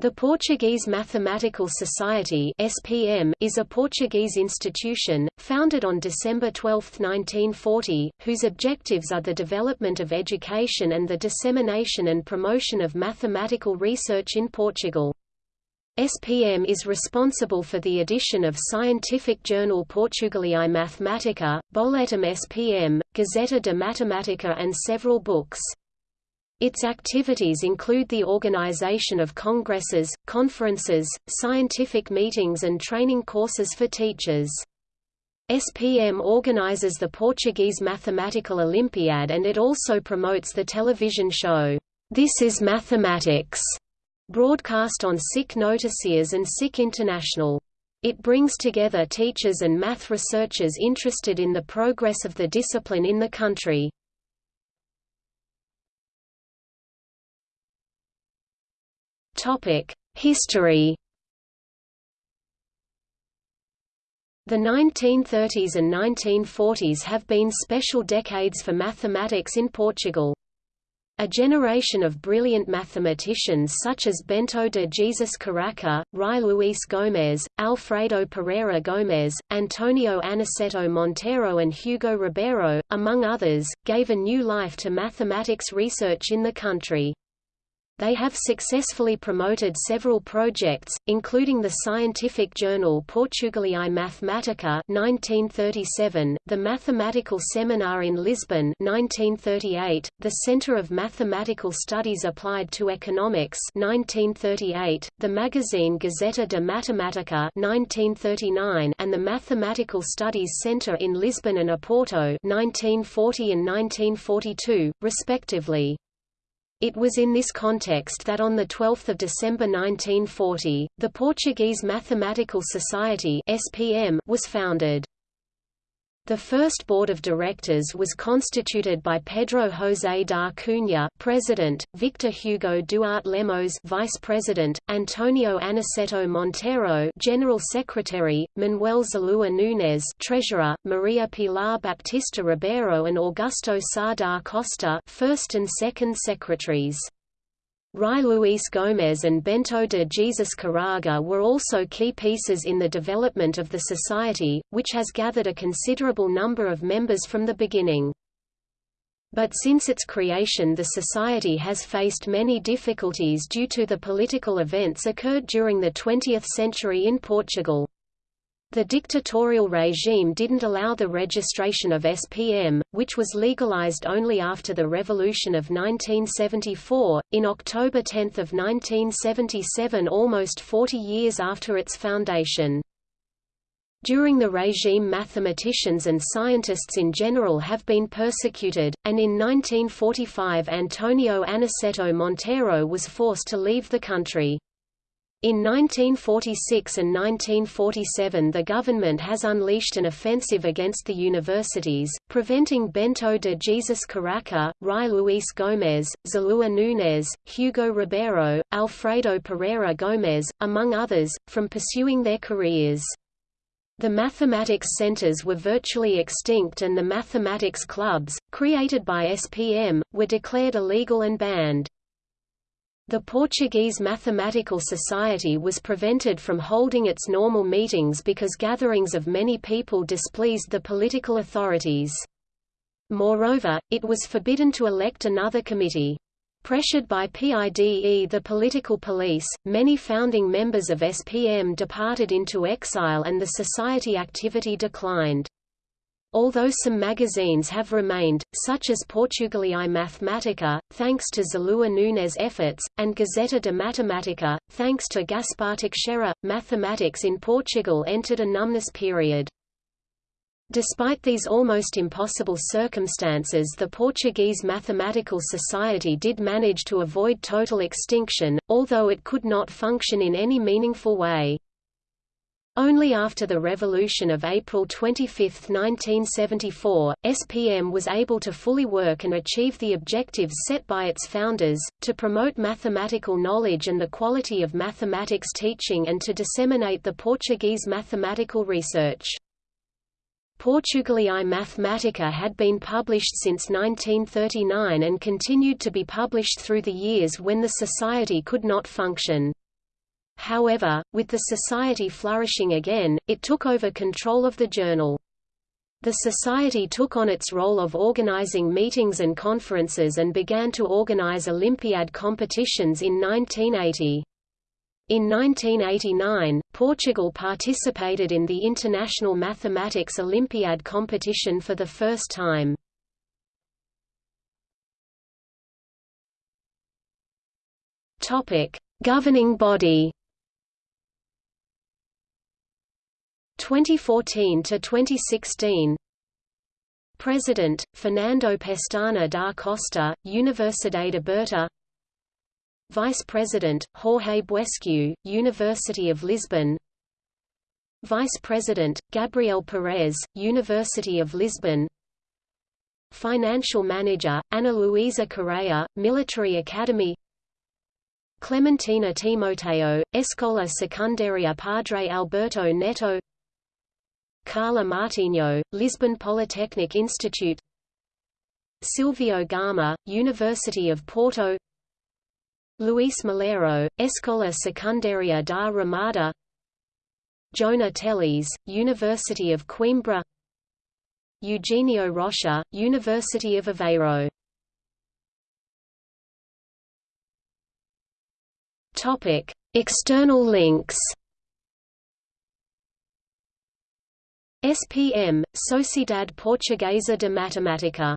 The Portuguese Mathematical Society (SPM) is a Portuguese institution, founded on December 12, 1940, whose objectives are the development of education and the dissemination and promotion of mathematical research in Portugal. SPM is responsible for the edition of scientific journal Portugaliae Mathematica, Boletim SPM, Gazeta de Matemática and several books. Its activities include the organization of congresses, conferences, scientific meetings and training courses for teachers. SPM organizes the Portuguese Mathematical Olympiad and it also promotes the television show, This is Mathematics, broadcast on SIC Noticias and SIC International. It brings together teachers and math researchers interested in the progress of the discipline in the country. History The 1930s and 1940s have been special decades for mathematics in Portugal. A generation of brilliant mathematicians such as Bento de Jesus Caraca, Rui Luís Gomes, Alfredo Pereira Gomes, Antonio Aniceto Monteiro and Hugo Ribeiro, among others, gave a new life to mathematics research in the country. They have successfully promoted several projects, including the scientific journal Portugaliae Mathematica 1937, the Mathematical Seminar in Lisbon 1938, the Center of Mathematical Studies Applied to Economics 1938, the magazine Gazeta de Matemática 1939, and the Mathematical Studies Center in Lisbon and Oporto 1940 and 1942, respectively. It was in this context that on 12 December 1940, the Portuguese Mathematical Society SPM was founded. The first board of directors was constituted by Pedro José da Cunha, president, Victor Hugo Duarte Lemos, vice president, Antonio Aniceto Monteiro general secretary, Manuel Zaluar Nunes, treasurer, Maria Pilar Baptista Ribeiro and Augusto Sá da Costa, first and second secretaries. Rui Luís Gomes and Bento de Jesus Caraca were also key pieces in the development of the society, which has gathered a considerable number of members from the beginning. But since its creation the society has faced many difficulties due to the political events occurred during the 20th century in Portugal. The dictatorial regime didn't allow the registration of SPM, which was legalized only after the Revolution of 1974, in October 10 of 1977 almost 40 years after its foundation. During the regime mathematicians and scientists in general have been persecuted, and in 1945 Antonio Aniceto Monteiro was forced to leave the country. In 1946 and 1947 the government has unleashed an offensive against the universities, preventing Bento de Jesus Caraca, Rui Luís Gomes, Zaluar Nunes, Hugo Ribeiro, Alfredo Pereira Gomes, among others, from pursuing their careers. The mathematics centers were virtually extinct and the mathematics clubs, created by SPM, were declared illegal and banned. The Portuguese Mathematical Society was prevented from holding its normal meetings because gatherings of many people displeased the political authorities. Moreover, it was forbidden to elect another committee. Pressured by PIDE the political police, many founding members of SPM departed into exile and the society activity declined. Although some magazines have remained, such as Portugaliae Mathematica, thanks to Zaluar Nunes' efforts, and Gazeta de Matemática, thanks to Gaspar Teixeira, mathematics in Portugal entered a numbness period. Despite these almost impossible circumstances the Portuguese Mathematical Society did manage to avoid total extinction, although it could not function in any meaningful way. Only after the Revolution of April 25, 1974, SPM was able to fully work and achieve the objectives set by its founders, to promote mathematical knowledge and the quality of mathematics teaching and to disseminate the Portuguese mathematical research. Portugaliae Mathematica had been published since 1939 and continued to be published through the years when the society could not function. However, with the society flourishing again, it took over control of the journal. The society took on its role of organizing meetings and conferences and began to organize Olympiad competitions in 1980. In 1989, Portugal participated in the International Mathematics Olympiad competition for the first time. Governing body 2014 to 2016 President Fernando Pestana da Costa Universidade de Aberta. Vice President Jorge Buescu University of Lisbon. Vice President Gabriel Perez University of Lisbon. Financial Manager Ana Luisa Correa Military Academy. Clementina Timoteo Escola Secundaria Padre Alberto Neto Carla Martinho, Lisbon Polytechnic Institute. Silvio Gama, University of Porto. Luis Malheiro, Escola Secundaria da Ramada. Joana Teles, University of Coimbra. Eugenio Rocha, University of Aveiro. External links SPM, Sociedade Portuguesa de Matemática